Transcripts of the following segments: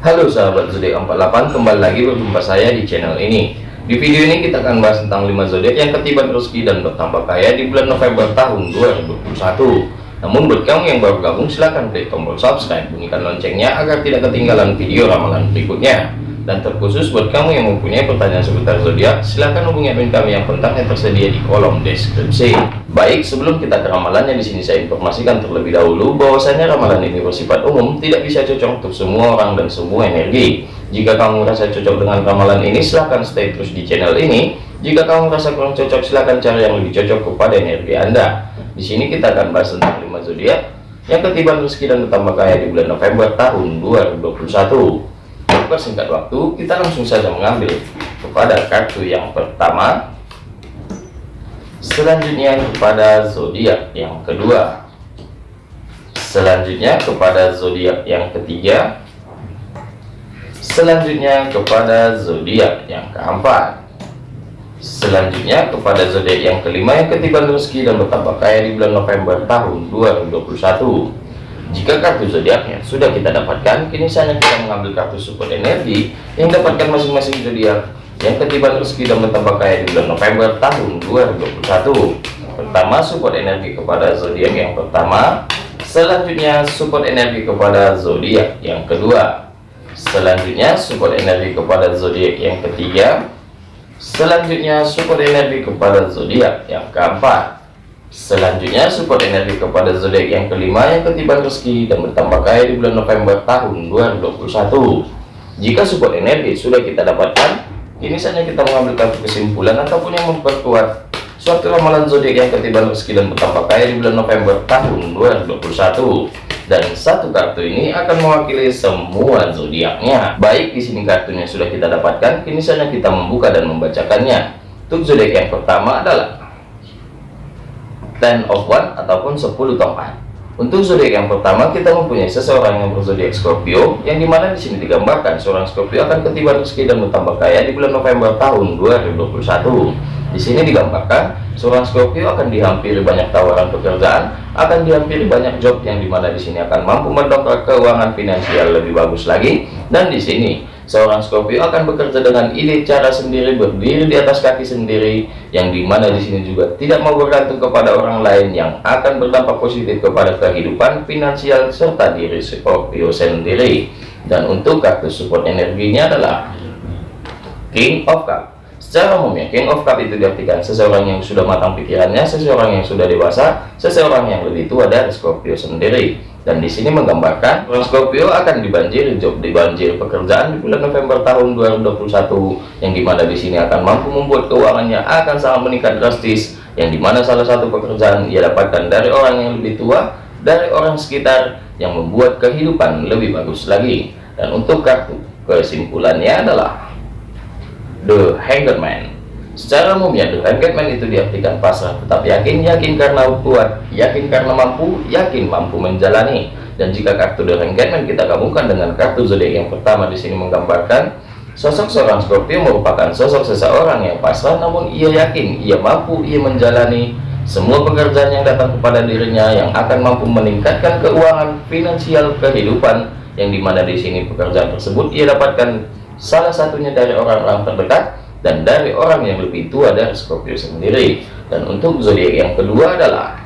Halo sahabat zodiak 48 kembali lagi berjumpa saya di channel ini. Di video ini kita akan bahas tentang 5 zodiak yang ketiban rezeki dan bertambah kaya di bulan November tahun 2021 namun buat kamu yang baru gabung silahkan klik tombol subscribe bunyikan loncengnya agar tidak ketinggalan video ramalan berikutnya dan terkhusus buat kamu yang mempunyai pertanyaan seputar zodiak silahkan hubungi admin kami yang kontaknya tersedia di kolom deskripsi. Baik sebelum kita ke ramalannya di sini saya informasikan terlebih dahulu bahwasanya ramalan ini bersifat umum tidak bisa cocok untuk semua orang dan semua energi. Jika kamu merasa cocok dengan ramalan ini silahkan stay terus di channel ini. Jika kamu merasa kurang cocok silahkan cari yang lebih cocok kepada energi anda. Di sini kita akan bahas tentang 5 zodiak. Yang ketiban rezeki dan bertambah kaya di bulan November tahun 2021 singkat waktu kita langsung saja mengambil kepada kartu yang pertama. Selanjutnya kepada zodiak yang kedua. Selanjutnya kepada zodiak yang ketiga. Selanjutnya kepada zodiak yang keempat. Selanjutnya kepada zodiak yang kelima yang ketiban rezeki dan bertambah kaya di bulan November tahun 2021 jika kartu zodiaknya sudah kita dapatkan, kini saatnya kita mengambil kartu support energi yang dapatkan masing-masing zodiak yang ketiban rezeki dan bertambah kaya di bulan November tahun 2021. Pertama, support energi kepada zodiak yang pertama. Selanjutnya, support energi kepada zodiak yang kedua. Selanjutnya, support energi kepada zodiak yang ketiga. Selanjutnya, support energi kepada zodiak yang keempat. Selanjutnya support energi kepada zodiak yang kelima yang ketiban rezeki dan bertambah kaya di bulan November tahun 2021. Jika support energi sudah kita dapatkan, ini saatnya kita mengambil kartu kesimpulan ataupun yang memperkuat suatu ramalan zodiak yang ketiban rezeki dan bertambah kaya di bulan November tahun 2021. Dan satu kartu ini akan mewakili semua zodiaknya. Baik di sini kartunya sudah kita dapatkan, kini saatnya kita membuka dan membacakannya. Untuk zodiak yang pertama adalah ten of one ataupun 10 tongkat untuk zodiak yang pertama kita mempunyai seseorang yang berzodiak Scorpio yang di mana di sini digambarkan seorang Scorpio akan ketiban rezeki dan bertambah kaya di bulan November tahun 2021 di sini digambarkan seorang Scorpio akan dihampiri banyak tawaran pekerjaan akan dihampiri banyak job yang di mana di sini akan mampu mendongkrak keuangan finansial lebih bagus lagi. Dan di sini seorang Scorpio akan bekerja dengan ide cara sendiri berdiri di atas kaki sendiri yang di mana di sini juga tidak mau bergantung kepada orang lain yang akan berdampak positif kepada kehidupan finansial serta diri Scorpio sendiri. Dan untuk kartu support energinya adalah King of Cup secara umumnya King of Cup itu diartikan seseorang yang sudah matang pikirannya seseorang yang sudah dewasa seseorang yang lebih tua dari Scorpio sendiri. Dan di sini menggambarkan orang Scorpio akan dibanjiri job dibanjir pekerjaan di bulan November tahun 2021 yang di mana di sini akan mampu membuat keuangannya akan sangat meningkat drastis yang di mana salah satu pekerjaan ia dapatkan dari orang yang lebih tua dari orang sekitar yang membuat kehidupan lebih bagus lagi. Dan untuk kartu kesimpulannya adalah The Hanged Man Secara umumnya dengan Batman itu diartikan pasrah tetap yakin, yakin karena kuat, yakin karena mampu, yakin mampu menjalani. Dan jika kartu The Hangman kita gabungkan dengan kartu zodiak yang pertama di sini menggambarkan sosok seorang Scorpio merupakan sosok seseorang yang pasrah namun ia yakin, ia mampu, ia menjalani semua pekerjaan yang datang kepada dirinya yang akan mampu meningkatkan keuangan finansial kehidupan yang di mana di sini pekerjaan tersebut ia dapatkan salah satunya dari orang-orang terdekat dan dari orang yang lebih tua dari Scorpio sendiri. Dan untuk zodiak yang kedua adalah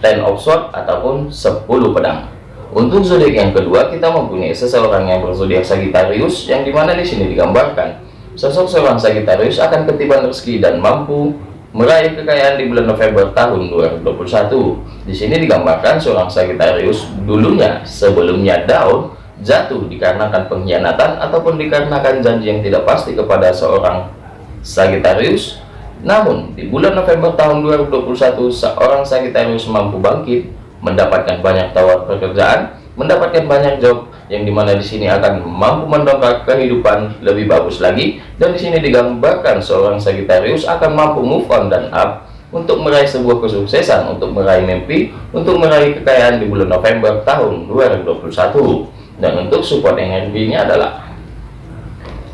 Ten of Swords ataupun 10 pedang. Untuk zodiak yang kedua kita mempunyai seseorang yang berzodiak Sagittarius yang di mana di sini digambarkan sosok seorang Sagittarius akan ketiban rezeki dan mampu meraih kekayaan di bulan November tahun 2021 di sini digambarkan seorang Sagittarius dulunya sebelumnya down jatuh dikarenakan pengkhianatan ataupun dikarenakan janji yang tidak pasti kepada seorang Sagittarius. Namun di bulan November tahun 2021 seorang Sagittarius mampu bangkit mendapatkan banyak tawar pekerjaan mendapatkan banyak job yang di mana di sini akan mampu mendongkrak kehidupan lebih bagus lagi. Dan di sini digambarkan seorang Sagittarius akan mampu move on dan up untuk meraih sebuah kesuksesan untuk meraih mimpi untuk meraih kekayaan di bulan November tahun 2021 dan untuk support energinya adalah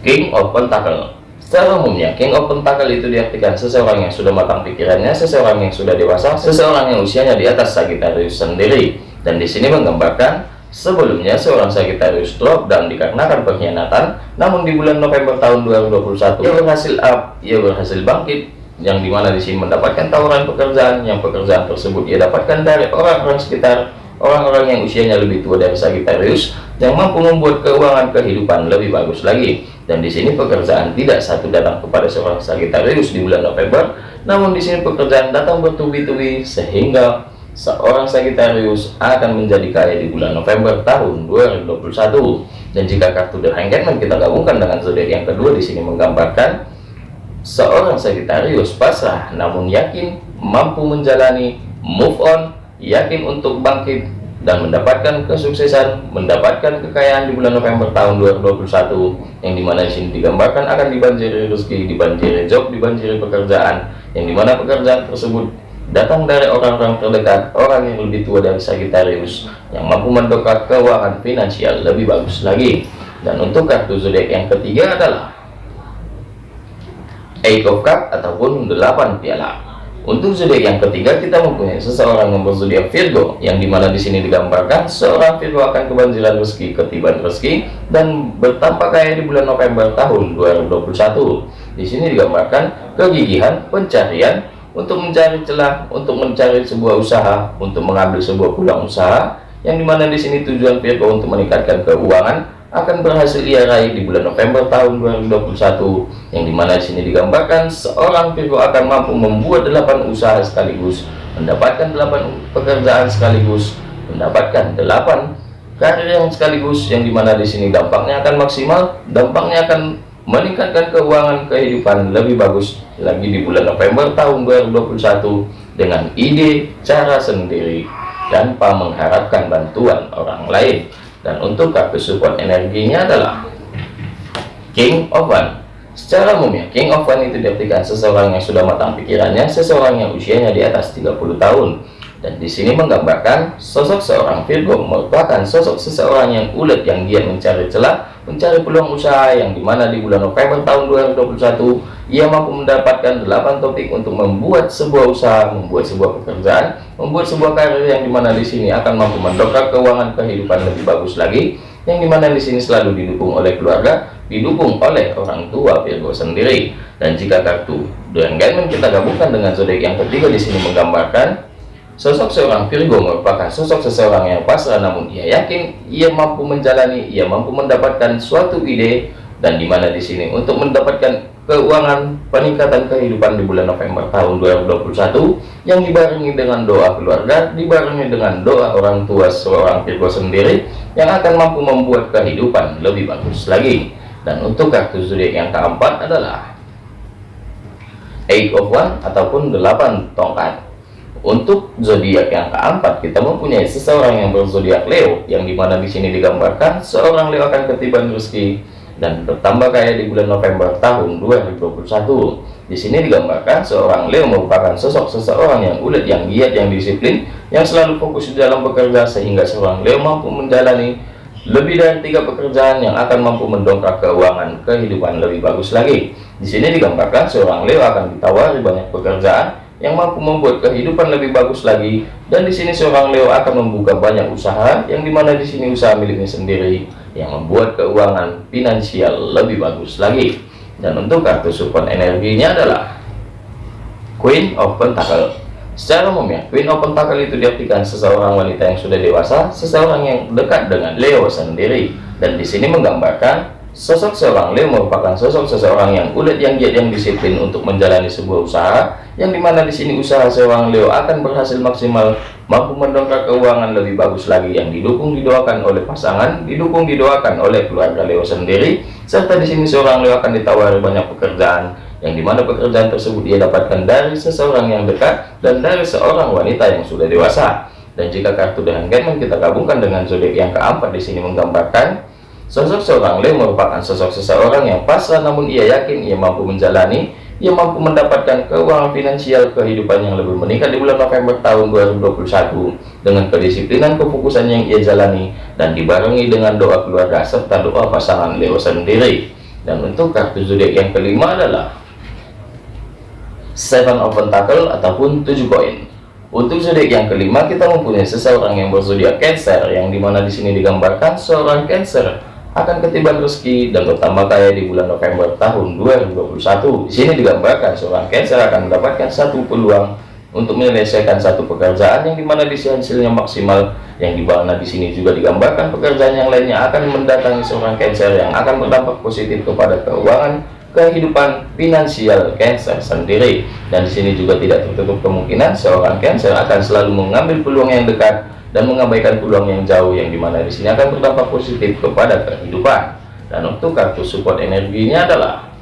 King of Pentacle. Secara umumnya King of Pentacle itu diartikan seseorang yang sudah matang pikirannya seseorang yang sudah dewasa seseorang yang usianya di atas Sagittarius sendiri. Dan di sini menggambarkan Sebelumnya seorang Sagittarius drop dan dikarenakan pengkhianatan, namun di bulan November tahun 2021 ia berhasil up, ia berhasil bangkit, yang di mana di sini mendapatkan tawaran pekerjaan, yang pekerjaan tersebut ia dapatkan dari orang-orang sekitar, orang-orang yang usianya lebih tua dari Sagittarius, yang mampu membuat keuangan kehidupan lebih bagus lagi. Dan di sini pekerjaan tidak satu datang kepada seorang Sagittarius di bulan November, namun di sini pekerjaan datang bertubi-tubi sehingga seorang Sagittarius akan menjadi kaya di bulan November tahun 2021 dan jika kartu The Hangman kita gabungkan dengan zodiak yang kedua di sini menggambarkan seorang Sagittarius pasrah namun yakin mampu menjalani move on yakin untuk bangkit dan mendapatkan kesuksesan mendapatkan kekayaan di bulan November tahun 2021 yang di mana di sini digambarkan akan dibanjiri rezeki dibanjiri job dibanjiri pekerjaan yang di mana pekerjaan tersebut datang dari orang-orang terdekat, orang yang lebih tua dari Sagittarius, yang mampu mendongkrak keuangan finansial lebih bagus lagi. Dan untuk kartu zodiak yang ketiga adalah Eight of Cup ataupun 8 piala. Untuk zodiak yang ketiga kita mempunyai seseorang yang berzodiak Virgo, yang di mana di sini digambarkan seorang Virgo akan kebanjiran rezeki, ketiban rezeki, dan bertambah kaya di bulan November tahun 2021. Di sini digambarkan kegigihan, pencarian, untuk mencari celah, untuk mencari sebuah usaha, untuk mengambil sebuah peluang usaha, yang di mana di sini tujuan Virgo untuk meningkatkan keuangan akan berhasil ia raih di bulan November tahun 2021 yang di mana di sini digambarkan seorang Virgo akan mampu membuat delapan usaha sekaligus mendapatkan delapan pekerjaan sekaligus mendapatkan delapan karir yang sekaligus yang di mana di sini dampaknya akan maksimal dampaknya akan meningkatkan keuangan kehidupan lebih bagus lagi di bulan November tahun 2021 dengan ide cara sendiri tanpa mengharapkan bantuan orang lain dan untuk kartu support energinya adalah King of One. Secara umumnya King of One itu diartikan seseorang yang sudah matang pikirannya seseorang yang usianya di atas 30 tahun. Dan di sini menggambarkan sosok seorang Virgo merupakan sosok seseorang yang ulet yang giat mencari celah, mencari peluang usaha yang di mana di bulan November tahun 2021 ia mampu mendapatkan 8 topik untuk membuat sebuah usaha, membuat sebuah pekerjaan, membuat sebuah karir yang di mana di sini akan mampu mendongkrak keuangan kehidupan lebih bagus lagi, yang di mana di sini selalu didukung oleh keluarga, didukung oleh orang tua Virgo sendiri. Dan jika kartu The Engagement kita gabungkan dengan zodiak yang ketiga di sini menggambarkan Sosok seorang Virgo merupakan sosok seseorang yang pasrah namun ia yakin ia mampu menjalani, ia mampu mendapatkan suatu ide dan di mana di sini untuk mendapatkan keuangan peningkatan kehidupan di bulan November tahun 2021 yang dibarengi dengan doa keluarga, dibarengi dengan doa orang tua seorang Virgo sendiri yang akan mampu membuat kehidupan lebih bagus lagi. Dan untuk kartu zodiak yang keempat adalah Eight of One ataupun delapan tongkat untuk zodiak yang keempat, kita mempunyai seseorang yang berzodiak Leo, yang di mana di sini digambarkan seorang Leo akan ketiban rezeki dan bertambah kaya di bulan November tahun 2021. Di sini digambarkan seorang Leo merupakan sosok seseorang yang ulet, yang giat, yang disiplin, yang selalu fokus di dalam bekerja sehingga seorang Leo mampu menjalani lebih dari tiga pekerjaan yang akan mampu mendongkrak keuangan kehidupan lebih bagus lagi. Di sini digambarkan seorang Leo akan ditawari banyak pekerjaan yang mampu membuat kehidupan lebih bagus lagi dan di sini seorang Leo akan membuka banyak usaha yang di mana di sini usaha miliknya sendiri yang membuat keuangan finansial lebih bagus lagi. Dan untuk kartu support energinya adalah Queen of Pentacle. Secara umumnya Queen of Pentacle itu diartikan seseorang wanita yang sudah dewasa seseorang yang dekat dengan Leo sendiri. Dan di sini menggambarkan Sosok seorang Leo merupakan sosok seseorang yang ulet yang giat yang disiplin untuk menjalani sebuah usaha yang di mana di sini usaha seorang Leo akan berhasil maksimal mampu mendongkrak keuangan lebih bagus lagi yang didukung didoakan oleh pasangan didukung didoakan oleh keluarga Leo sendiri serta di sini seorang Leo akan ditawari banyak pekerjaan yang di mana pekerjaan tersebut ia dapatkan dari seseorang yang dekat dan dari seorang wanita yang sudah dewasa. Dan jika kartu dengan Hangman kita gabungkan dengan zodiak yang keempat di sini menggambarkan Sosok seorang Leo merupakan sosok seseorang yang pasrah namun ia yakin ia mampu menjalani, ia mampu mendapatkan keuangan finansial kehidupan yang lebih meningkat di bulan November tahun 2021 dengan kedisiplinan kefokusan yang ia jalani dan dibarengi dengan doa keluarga serta doa pasangan Leo sendiri. Dan untuk kartu zodiak yang kelima adalah Seven of Pentacle ataupun tujuh koin. Untuk zodiak yang kelima kita mempunyai seseorang yang berzodiak Cancer yang di mana di sini digambarkan seorang Cancer akan ketiban rezeki dan bertambah kaya di bulan November tahun 2021. Di sini digambarkan seorang Cancer akan mendapatkan satu peluang untuk menyelesaikan satu pekerjaan yang di mana di hasilnya maksimal yang di mana di sini juga digambarkan pekerjaan yang lainnya akan mendatangi seorang Cancer yang akan berdampak positif kepada keuangan kehidupan finansial Cancer sendiri dan di sini juga tidak tertutup kemungkinan seorang Cancer akan selalu mengambil peluang yang dekat dan mengabaikan peluang yang jauh yang di mana di sini akan berdampak positif kepada kehidupan. Dan untuk kartu support energinya adalah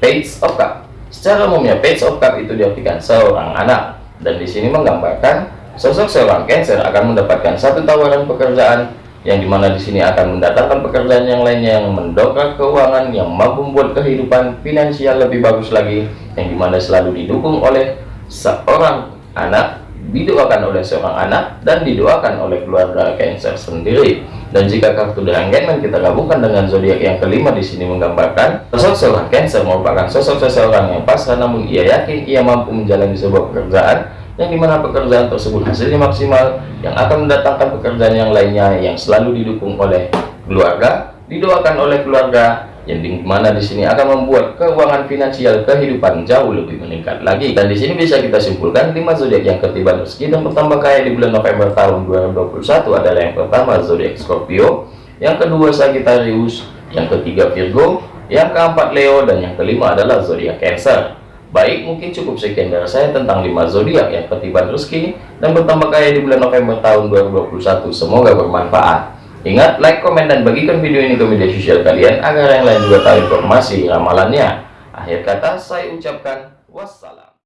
Page of Cup. Secara umumnya Page of Cup itu diartikan seorang anak. Dan di sini menggambarkan sosok seorang Cancer akan mendapatkan satu tawaran pekerjaan yang di mana di sini akan mendatangkan pekerjaan yang lainnya yang mendongkrak keuangan yang mampu membuat kehidupan finansial lebih bagus lagi yang di mana selalu didukung oleh seorang anak didoakan oleh seorang anak dan didoakan oleh keluarga Cancer sendiri. Dan jika kartu Hangman kita gabungkan dengan zodiak yang kelima di sini menggambarkan sosok seorang Cancer merupakan sosok seseorang yang pasrah namun ia yakin ia mampu menjalani sebuah pekerjaan yang di mana pekerjaan tersebut hasilnya maksimal yang akan mendatangkan pekerjaan yang lainnya yang selalu didukung oleh keluarga didoakan oleh keluarga yang di mana di sini akan membuat keuangan finansial kehidupan jauh lebih meningkat lagi. Dan di sini bisa kita simpulkan lima zodiak yang ketiban rezeki dan bertambah kaya di bulan November tahun 2021 adalah yang pertama zodiak Scorpio. Yang kedua Sagittarius. Yang ketiga Virgo. Yang keempat Leo. Dan yang kelima adalah zodiak Cancer. Baik, mungkin cukup sekian dari saya tentang 5 zodiak yang ketiban rezeki dan bertambah kaya di bulan November tahun 2021. Semoga bermanfaat. Ingat, like, komen, dan bagikan video ini ke media sosial kalian agar yang lain juga tahu informasi ramalannya. Akhir kata, saya ucapkan wassalam.